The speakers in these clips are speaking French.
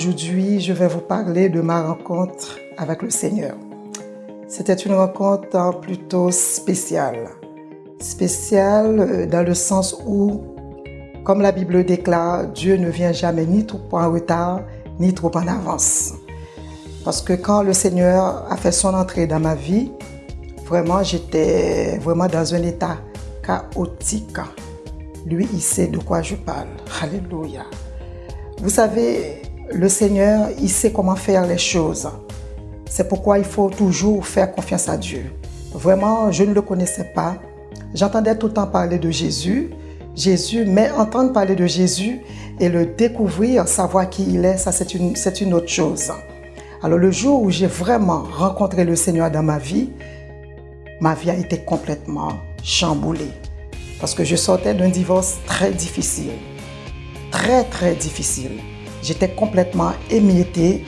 Aujourd'hui, je vais vous parler de ma rencontre avec le Seigneur. C'était une rencontre plutôt spéciale. Spéciale euh, dans le sens où, comme la Bible déclare, Dieu ne vient jamais ni trop en retard, ni trop en avance. Parce que quand le Seigneur a fait son entrée dans ma vie, vraiment, j'étais vraiment dans un état chaotique. Lui, il sait de quoi je parle. Alléluia. Vous savez, le Seigneur, il sait comment faire les choses. C'est pourquoi il faut toujours faire confiance à Dieu. Vraiment, je ne le connaissais pas. J'entendais tout le temps parler de Jésus. Jésus, mais entendre parler de Jésus et le découvrir, savoir qui il est, ça c'est une, une autre chose. Alors le jour où j'ai vraiment rencontré le Seigneur dans ma vie, ma vie a été complètement chamboulée. Parce que je sortais d'un divorce très difficile. Très, très difficile. J'étais complètement émiettée.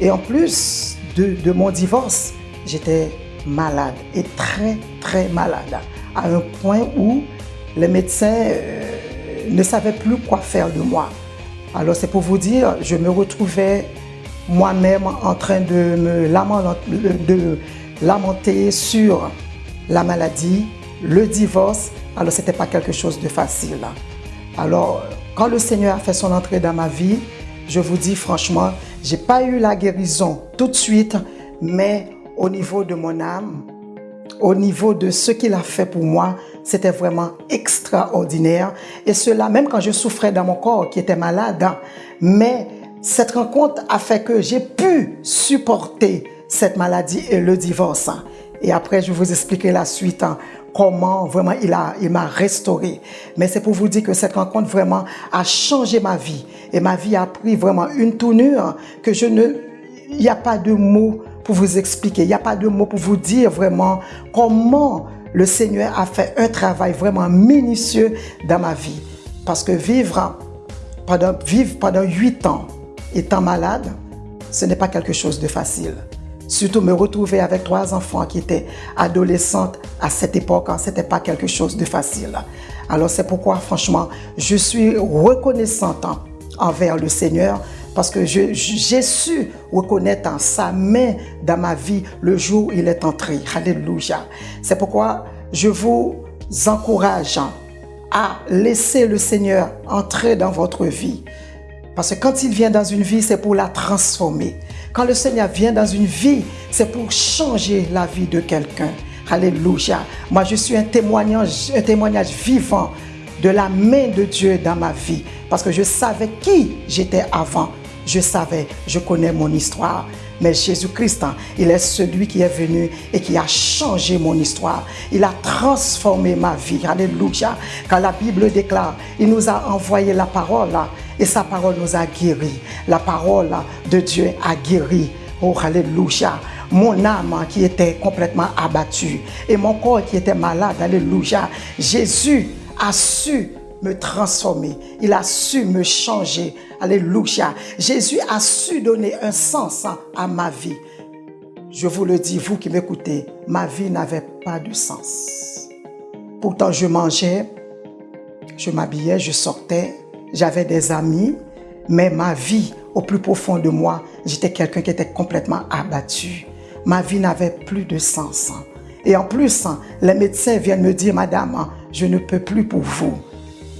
Et en plus de, mon divorce, j'étais malade et très, très malade. À un point où les médecins euh, ne savaient plus quoi faire de moi. Alors c'est pour vous dire, je me retrouvais moi-même en train de me de lamenter sur la maladie, le divorce. Alors ce n'était pas quelque chose de facile. Alors quand le Seigneur a fait son entrée dans ma vie, je vous dis franchement, j'ai pas eu la guérison tout de suite, mais au niveau de mon âme, au niveau de ce qu'il a fait pour moi, c'était vraiment extraordinaire. Et cela, même quand je souffrais dans mon corps qui était malade, mais cette rencontre a fait que j'ai pu supporter cette maladie et le divorce. Et après, je vais vous expliquer la suite comment vraiment il m'a il restauré. Mais c'est pour vous dire que cette rencontre vraiment a changé ma vie. Et ma vie a pris vraiment une tournure que je ne... Il n'y a pas de mots pour vous expliquer. Il n'y a pas de mots pour vous dire vraiment comment le Seigneur a fait un travail vraiment minutieux dans ma vie. Parce que vivre pendant, vivre pendant ans étant malade, ce n'est pas quelque chose de facile. Surtout me retrouver avec trois enfants qui étaient adolescentes à cette époque, hein, ce n'était pas quelque chose de facile. Alors c'est pourquoi franchement, je suis reconnaissante hein, envers le Seigneur parce que j'ai su reconnaître hein, sa main dans ma vie le jour où il est entré. Alléluia. C'est pourquoi je vous encourage à laisser le Seigneur entrer dans votre vie. Parce que quand il vient dans une vie, c'est pour la transformer. Quand le Seigneur vient dans une vie, c'est pour changer la vie de quelqu'un. Alléluia. Moi, je suis un témoignage, un témoignage vivant de la main de Dieu dans ma vie. Parce que je savais qui j'étais avant. Je savais, je connais mon histoire. Mais Jésus-Christ, hein, il est celui qui est venu et qui a changé mon histoire. Il a transformé ma vie. Alléluia. Quand la Bible déclare, il nous a envoyé la parole et sa parole nous a guéris. La parole de Dieu a guéri. Oh, Alléluia. Mon âme qui était complètement abattue et mon corps qui était malade. Alléluia. Jésus a su me transformer. Il a su me changer. Alléluia. Jésus a su donner un sens à ma vie. Je vous le dis, vous qui m'écoutez, ma vie n'avait pas de sens. Pourtant, je mangeais, je m'habillais, je sortais, j'avais des amis, mais ma vie, au plus profond de moi, j'étais quelqu'un qui était complètement abattu. Ma vie n'avait plus de sens. Et en plus, les médecins viennent me dire, Madame, je ne peux plus pour vous.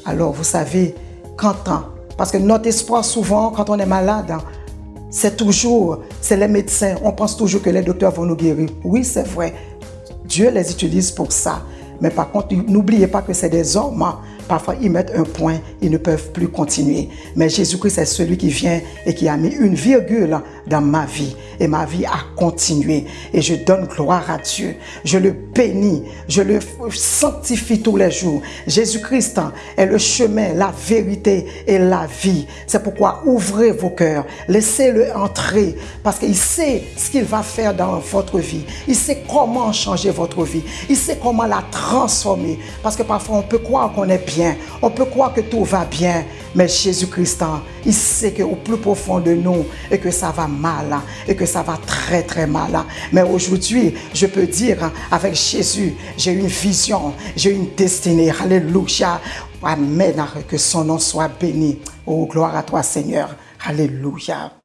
Alors, vous savez, quand, parce que notre espoir souvent, quand on est malade, c'est toujours, c'est les médecins. On pense toujours que les docteurs vont nous guérir. Oui, c'est vrai. Dieu les utilise pour ça. Mais par contre, n'oubliez pas que c'est des hommes. Parfois, ils mettent un point, ils ne peuvent plus continuer. Mais Jésus-Christ est celui qui vient et qui a mis une virgule dans ma vie. Et ma vie a continué. Et je donne gloire à Dieu. Je le bénis. Je le sanctifie tous les jours. Jésus-Christ est le chemin, la vérité et la vie. C'est pourquoi ouvrez vos cœurs. Laissez-le entrer. Parce qu'il sait ce qu'il va faire dans votre vie. Il sait comment changer votre vie. Il sait comment la transformer. Parce que parfois, on peut croire qu'on est On peut croire que tout va bien. Mais Jésus-Christ, il sait qu'au plus profond de nous, et que ça va mal, et que ça va très très mal. Mais aujourd'hui, je peux dire, avec Jésus, j'ai une vision, j'ai une destinée. Alléluia. Amen. Que son nom soit béni. Oh, gloire à toi, Seigneur. Alléluia.